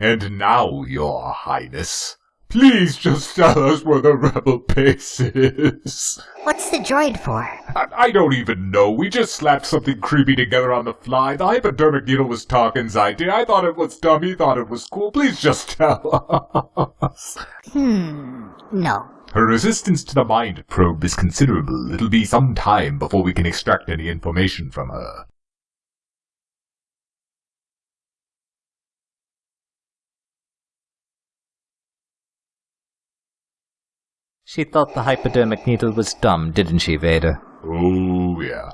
And now, your highness, please just tell us where the rebel base is. What's the droid for? I, I don't even know. We just slapped something creepy together on the fly. The hypodermic needle was Tarkin's idea. I thought it was dumb. He thought it was cool. Please just tell us. Hmm, no. Her resistance to the mind probe is considerable. It'll be some time before we can extract any information from her. She thought the hypodermic needle was dumb, didn't she, Vader? Oh, yeah.